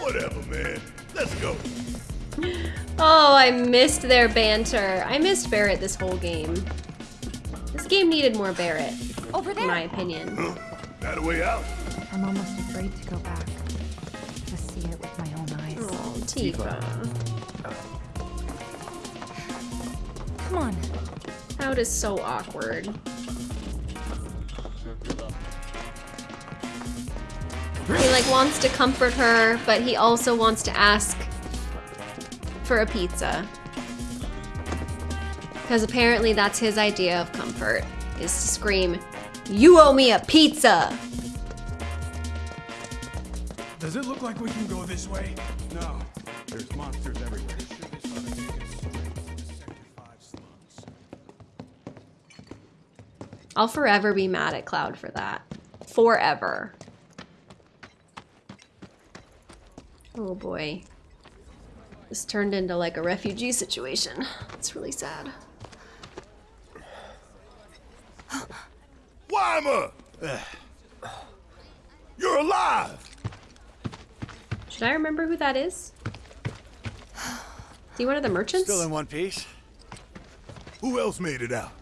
[SPEAKER 2] Whatever, man. Let's go.
[SPEAKER 1] Oh, I missed their banter. I missed Barret this whole game. This game needed more Barret.
[SPEAKER 3] Over there.
[SPEAKER 1] In my opinion. Huh?
[SPEAKER 2] That a way out?
[SPEAKER 3] I'm almost afraid to go back. To see it with my own eyes.
[SPEAKER 1] Oh, Tifa.
[SPEAKER 3] Come on.
[SPEAKER 1] Cloud is so awkward. He like wants to comfort her, but he also wants to ask for a pizza. Because apparently that's his idea of comfort, is to scream, You owe me a pizza!
[SPEAKER 15] Does it look like we can go this way? No. There's monsters everywhere.
[SPEAKER 1] I'll forever be mad at Cloud for that. Forever. Oh boy. This turned into like a refugee situation. It's really sad.
[SPEAKER 2] Wymer! You're alive!
[SPEAKER 1] Should I remember who that is? Is he one of the merchants?
[SPEAKER 2] Still in one piece. Who else made it out?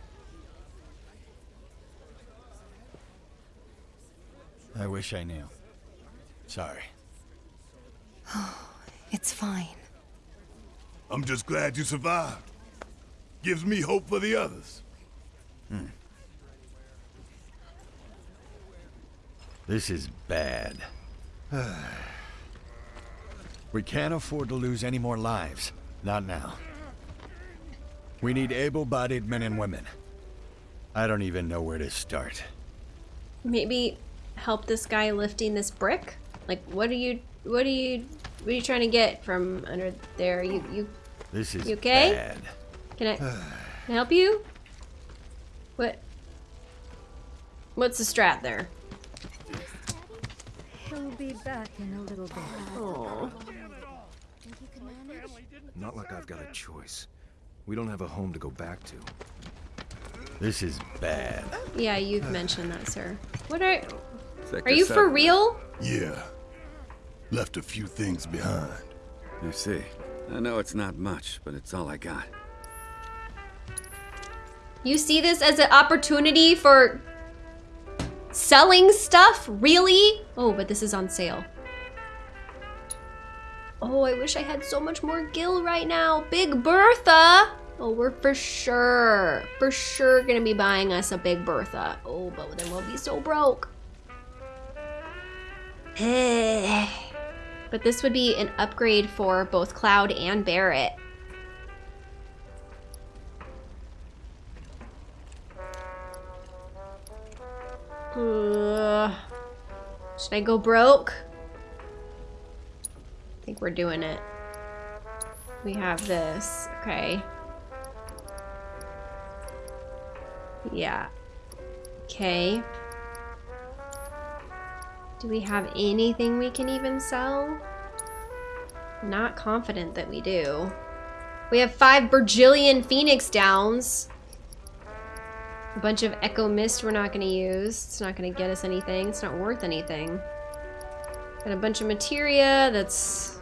[SPEAKER 16] I wish I knew. Sorry.
[SPEAKER 3] It's fine.
[SPEAKER 2] I'm just glad you survived. Gives me hope for the others.
[SPEAKER 16] Hmm. This is bad. we can't afford to lose any more lives. Not now. We need able-bodied men and women. I don't even know where to start.
[SPEAKER 1] Maybe help this guy lifting this brick? Like, what are you, what are you, what are you trying to get from under there? You, you,
[SPEAKER 16] This is
[SPEAKER 1] you okay?
[SPEAKER 16] bad.
[SPEAKER 1] Can I, can I help you? What? What's the strat there?
[SPEAKER 10] He'll be back in a little bit.
[SPEAKER 1] Oh.
[SPEAKER 17] Not like I've got a choice. We don't have a home to go back to.
[SPEAKER 16] This is bad.
[SPEAKER 1] Yeah, you've mentioned that, sir. What are,
[SPEAKER 2] Sector
[SPEAKER 1] are you for real?
[SPEAKER 2] Yeah. Left a few things behind.
[SPEAKER 18] You see. I know it's not much, but it's all I got.
[SPEAKER 1] You see this as an opportunity for selling stuff? Really? Oh, but this is on sale. Oh, I wish I had so much more gil right now. Big Bertha. Oh, we're for sure, for sure gonna be buying us a Big Bertha. Oh, but then we'll be so broke. but this would be an upgrade for both Cloud and Barret. Should I go broke? I think we're doing it. We have this. Okay. Yeah. Okay. Do we have anything we can even sell? Not confident that we do. We have five Bergillion Phoenix Downs. A bunch of Echo Mist we're not going to use. It's not going to get us anything. It's not worth anything. Got a bunch of materia that's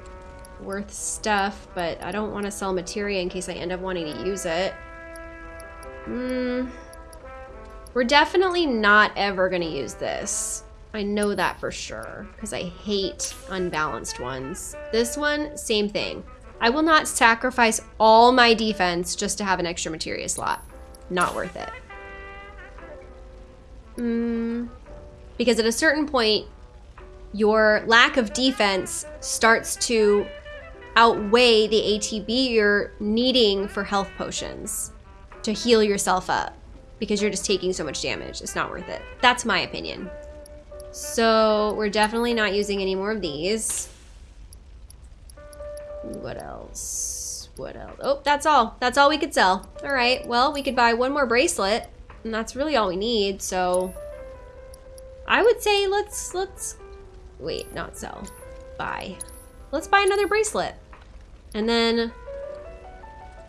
[SPEAKER 1] worth stuff, but I don't want to sell materia in case I end up wanting to use it. Hmm. We're definitely not ever going to use this. I know that for sure, because I hate unbalanced ones. This one, same thing. I will not sacrifice all my defense just to have an extra materia slot. Not worth it. Mm, because at a certain point, your lack of defense starts to outweigh the ATB you're needing for health potions to heal yourself up because you're just taking so much damage. It's not worth it. That's my opinion. So we're definitely not using any more of these. What else? What else? Oh, that's all. That's all we could sell. All right, well, we could buy one more bracelet and that's really all we need, so I would say let's, let's, wait, not sell, buy. Let's buy another bracelet. And then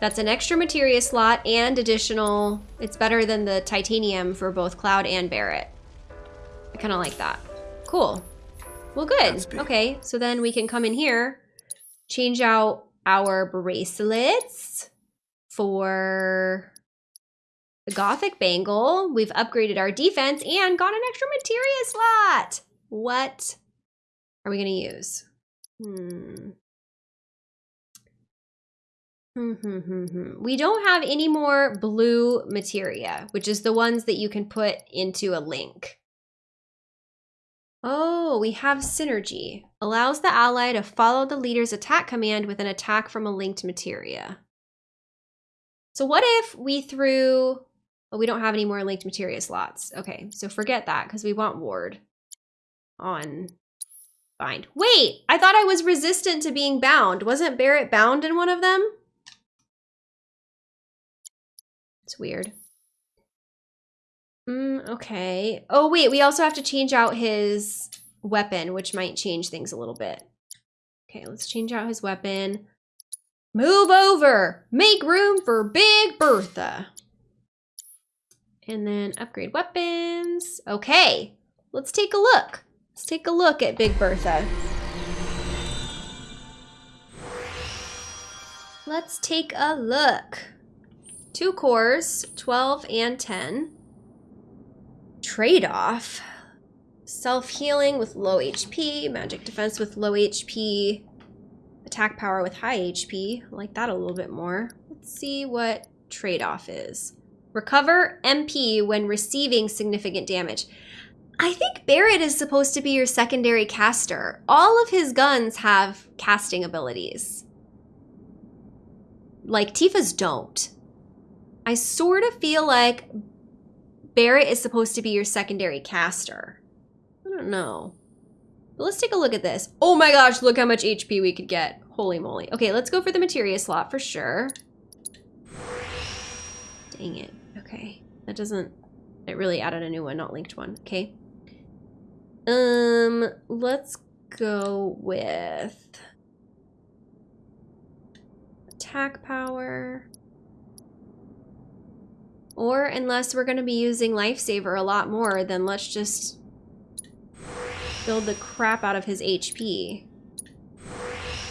[SPEAKER 1] that's an extra materia slot and additional, it's better than the titanium for both Cloud and Barret. I kind of like that. Cool. Well, good. Okay, so then we can come in here, change out our bracelets for the Gothic Bangle. We've upgraded our defense and got an extra materia slot. What are we going to use? Hmm. Hmm, hmm, hmm, hmm. We don't have any more blue materia, which is the ones that you can put into a link. Oh, we have synergy. Allows the ally to follow the leader's attack command with an attack from a linked materia. So what if we threw... Oh, we don't have any more linked materia slots. Okay, so forget that because we want ward on bind. Wait, I thought I was resistant to being bound. Wasn't Barret bound in one of them? It's weird. Mm, okay. Oh, wait, we also have to change out his weapon, which might change things a little bit. Okay, let's change out his weapon. Move over! Make room for Big Bertha. And then upgrade weapons. Okay, let's take a look. Let's take a look at Big Bertha. Let's take a look. Two cores, 12 and 10. Trade-off. Self-healing with low HP, magic defense with low HP, attack power with high HP. I like that a little bit more. Let's see what trade-off is. Recover MP when receiving significant damage. I think Barret is supposed to be your secondary caster. All of his guns have casting abilities. Like Tifa's don't. I sort of feel like Barret is supposed to be your secondary caster. I don't know. But let's take a look at this. Oh my gosh, look how much HP we could get. Holy moly. Okay, let's go for the materia slot for sure. Dang it. Okay. That doesn't... It really added a new one, not linked one. Okay. Um, let's go with... Attack power. Or unless we're going to be using Lifesaver a lot more, then let's just build the crap out of his HP.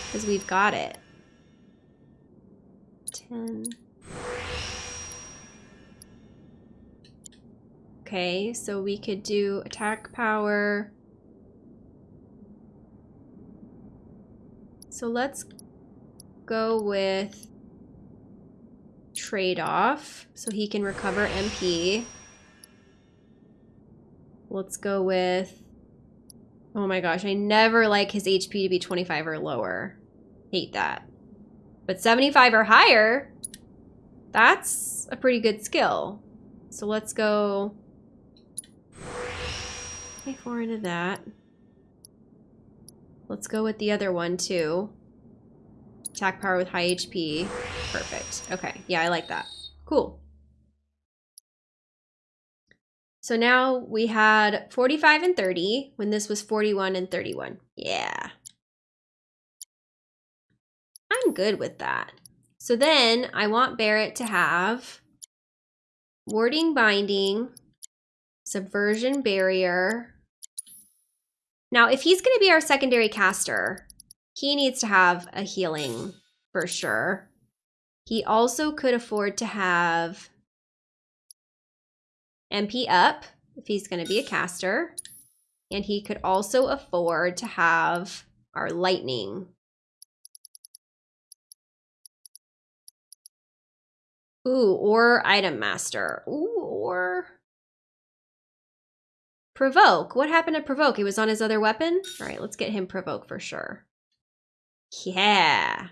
[SPEAKER 1] Because we've got it. 10. Okay, so we could do attack power. So let's go with trade-off so he can recover MP. Let's go with... Oh my gosh, I never like his HP to be 25 or lower. Hate that. But 75 or higher, that's a pretty good skill. So let's go... Pay four into that. Let's go with the other one too. Attack power with high HP. Perfect. Okay. Yeah, I like that. Cool. So now we had 45 and 30 when this was 41 and 31. Yeah. I'm good with that. So then I want Barret to have warding binding, subversion barrier. Now, if he's going to be our secondary caster, he needs to have a healing for sure. He also could afford to have MP up if he's going to be a caster. And he could also afford to have our lightning. Ooh, or item master. Ooh, or provoke. What happened to provoke? He was on his other weapon? All right, let's get him provoke for sure. Yeah.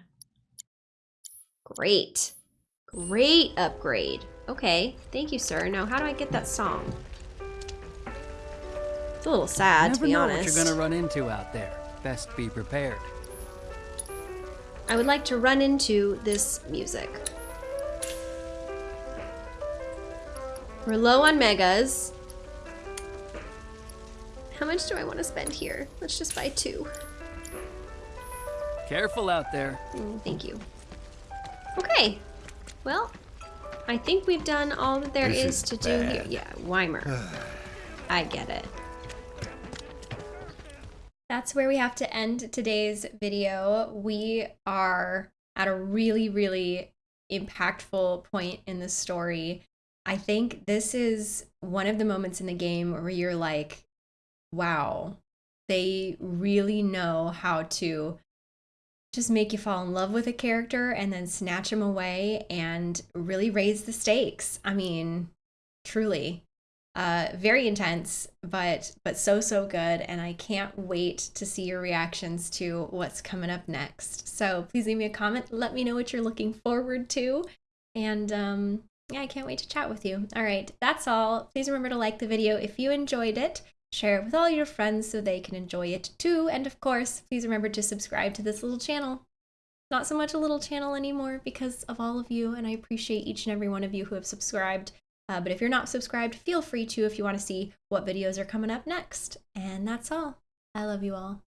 [SPEAKER 1] Great. Great upgrade. Okay, thank you, sir. Now, how do I get that song? It's a little sad,
[SPEAKER 19] Never
[SPEAKER 1] to be
[SPEAKER 19] know
[SPEAKER 1] honest.
[SPEAKER 19] what you're gonna run into out there. Best be prepared.
[SPEAKER 1] I would like to run into this music. We're low on megas. How much do I want to spend here? Let's just buy two.
[SPEAKER 19] Careful out there.
[SPEAKER 1] Mm, thank you. Okay. Well, I think we've done all that there
[SPEAKER 19] This
[SPEAKER 1] is
[SPEAKER 19] is
[SPEAKER 1] to do here. Yeah, Weimer. I get it. That's where we have to end today's video. We are at a really, really impactful point in the story. I think this is one of the moments in the game where you're like, wow, they really know how to just make you fall in love with a character and then snatch him away and really raise the stakes. I mean, truly uh very intense but but so so good. And i can't wait to see your reactions to what's coming up next. So please leave me a comment. Let me know what you're looking forward to. And um yeah i can't wait to chat with you. All right. That's all. Please remember to like the video if you enjoyed it share it with all your friends so they can enjoy it too and of course please remember to subscribe to this little channel not so much a little channel anymore because of all of you and i appreciate each and every one of you who have subscribed uh, but if you're not subscribed, feel free to if you want to see what videos are coming up next. And that's all. I love you all.